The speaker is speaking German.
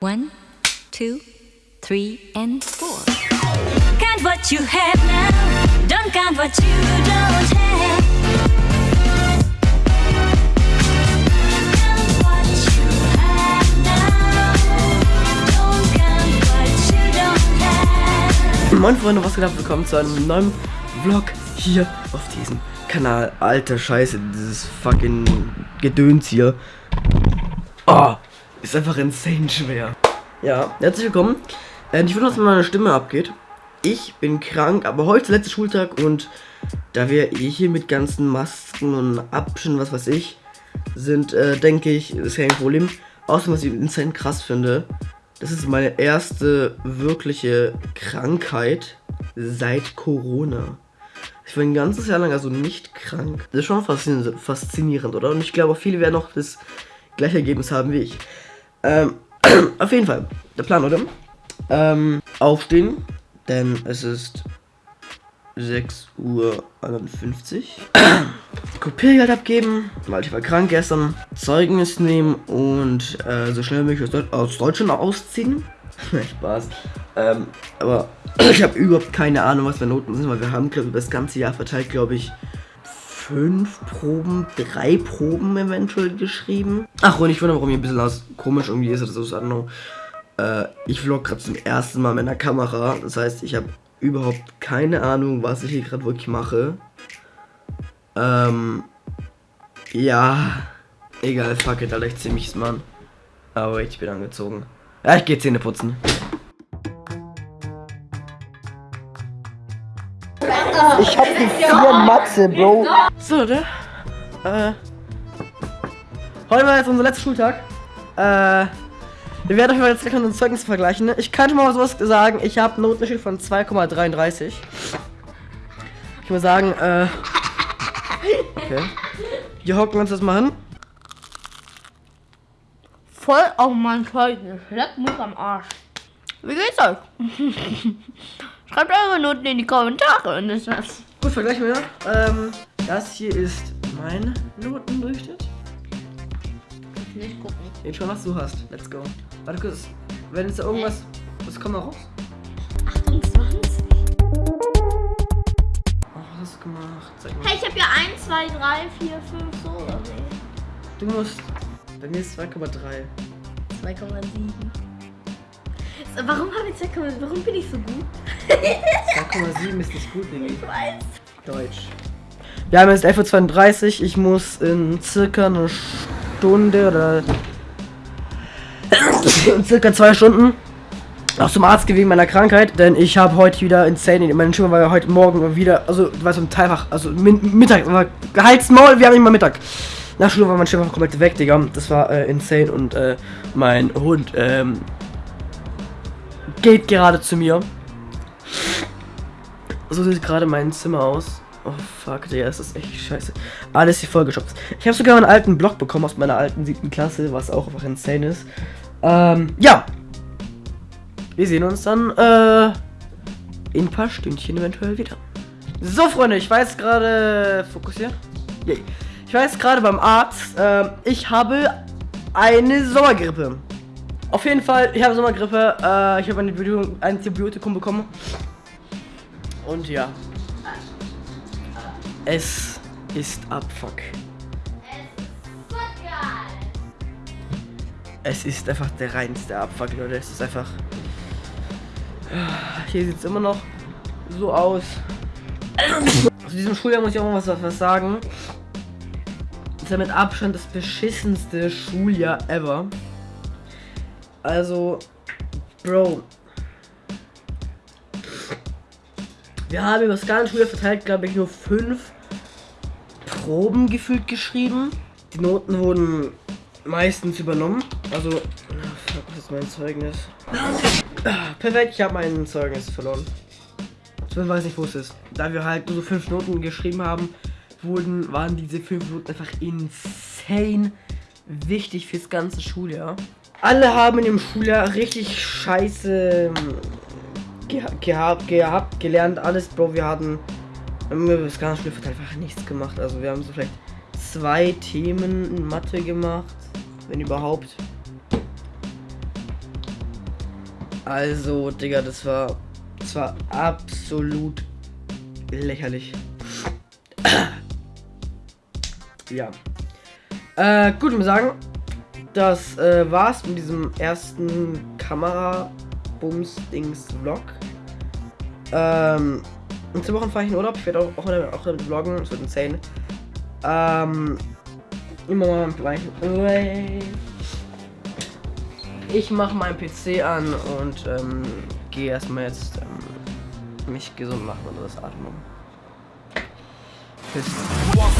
One, two, three, and four. Count what you have now. Don't count what you don't have. Count what you have now. Don't count what you don't have. Moin Freunde, was geht ab? Willkommen zu einem neuen Vlog hier auf diesem Kanal. Alter Scheiße, dieses fucking Gedöns hier. Oh, ist einfach insane schwer. Ja, herzlich willkommen. Äh, ich würde, dass meine Stimme abgeht. Ich bin krank, aber heute ist der letzte Schultag und da wir eh hier mit ganzen Masken und Abständen, was weiß ich, sind, äh, denke ich, ist kein Problem. Außerdem, was ich insane krass finde, das ist meine erste wirkliche Krankheit seit Corona. Ich war ein ganzes Jahr lang also nicht krank. Das ist schon faszinierend, oder? Und ich glaube, auch viele werden noch das gleiche Ergebnis haben wie ich. Ähm, auf jeden Fall, der Plan, oder? Ähm, aufstehen, denn es ist 6 Uhr 51. Kopiergeld abgeben, weil ich war krank gestern. Zeugnis nehmen und äh, so schnell wie möglich aus, Deut aus Deutschland ausziehen. Spaß. Ähm, aber ich habe überhaupt keine Ahnung, was meine Noten sind, weil wir haben, glaube ich, über das ganze Jahr verteilt, glaube ich, fünf Proben, drei Proben eventuell geschrieben. Ach, und ich wundere, warum hier ein bisschen aus komisch irgendwie ist. Das ist. Äh, ich vlog gerade zum ersten Mal mit einer Kamera. Das heißt, ich habe überhaupt keine Ahnung, was ich hier gerade wirklich mache. Ähm, ja, egal, fuck it, Alter, ich zieh mich Mann. Aber ich bin angezogen. Ja, ich gehe Zähne putzen. Ich hab die vier Matze, Bro. So, ne? Äh. Heute war jetzt unser letzter Schultag. Äh. Wir werden euch mal jetzt gleich unsere Zeugnisse vergleichen. Ne? Ich könnte mal sowas sagen. Ich habe einen von 2,33. Ich muss sagen, äh. Okay. Hier hocken wir uns das mal hin. Voll auf mein Zeugnis. Leck mich am Arsch. Wie geht's euch? Schreibt eure Noten in die Kommentare und ist das. Gut, vergleichen wir. Ähm, das hier ist mein Notendurchschnitt. Nicht gucken. Den schon, was du hast. Let's go. Warte kurz. Wenn jetzt da irgendwas. Was kommt da raus? 28. Oh, was hast du gemacht? Hey, ich hab ja 1, 2, 3, 4, 5, so oder Du musst. Bei mir ist 2,3. 2,7. So, Warum habe ich 2,7? Warum bin ich so gut? 2,7 ist nicht gut, Digga. Ich weiß. Deutsch. Wir haben jetzt 11.32 Uhr. Ich muss in circa eine Stunde oder in circa zwei Stunden auch zum Arzt gehen wegen meiner Krankheit, denn ich habe heute wieder insane in meiner Stimme, weil heute Morgen wieder, also war so ein Teilfach, also Mittag, war Gehaltsmaul, wir haben immer Mittag. Nach Schule war mein Stimme komplett weg, Digga. Das war äh, insane und äh, mein Hund ähm, geht gerade zu mir. So sieht gerade mein Zimmer aus. Oh fuck, Digga, das ist echt scheiße. Alles hier vollgeschopft. Ich habe sogar einen alten Blog bekommen aus meiner alten siebten Klasse, was auch einfach insane ist. Ähm, ja. Wir sehen uns dann, äh, in ein paar Stündchen eventuell wieder. So, Freunde, ich weiß gerade. Fokussiert? Yay. Ich weiß gerade beim Arzt, ähm, ich habe eine Sommergrippe. Auf jeden Fall, ich habe Sommergrippe. Äh, ich habe ein Antibiotikum bekommen. Und ja. Es ist Abfuck. Es ist einfach der reinste Abfuck, Leute. Es ist einfach. Hier sieht es immer noch so aus. Zu diesem Schuljahr muss ich auch mal was, was sagen. Das ist ja mit Abstand das beschissenste Schuljahr ever. Also, Bro. Wir haben über das ganze Schuljahr verteilt, glaube ich, nur fünf Proben gefühlt geschrieben. Die Noten wurden meistens übernommen. Also, ah, fuck, was ist mein Zeugnis? Ah, Perfekt, ich habe mein Zeugnis verloren. Ich weiß nicht, wo es ist. Da wir halt nur so fünf Noten geschrieben haben, wurden, waren diese fünf Noten einfach insane wichtig fürs ganze Schuljahr. Alle haben in dem Schuljahr richtig scheiße ähm, geha gehabt, gehabt, gelernt, alles, Bro. Wir hatten ganze Spiel verteilt einfach nichts gemacht. Also wir haben so vielleicht zwei Themen in Mathe gemacht, wenn überhaupt. Also, Digga, das war, das war absolut lächerlich. ja. Äh, gut, ich muss sagen, das äh, war's mit diesem ersten Kamera-Bums-Dings-Vlog. Ähm, in zwei Wochen fahre ich in Urlaub. Ich werde auch, auch, damit, auch damit vloggen. Es wird insane. Ähm, immer mal gleich. Ich mache meinen PC an und ähm, gehe erstmal jetzt ähm, mich gesund machen und das Atmen. Bis One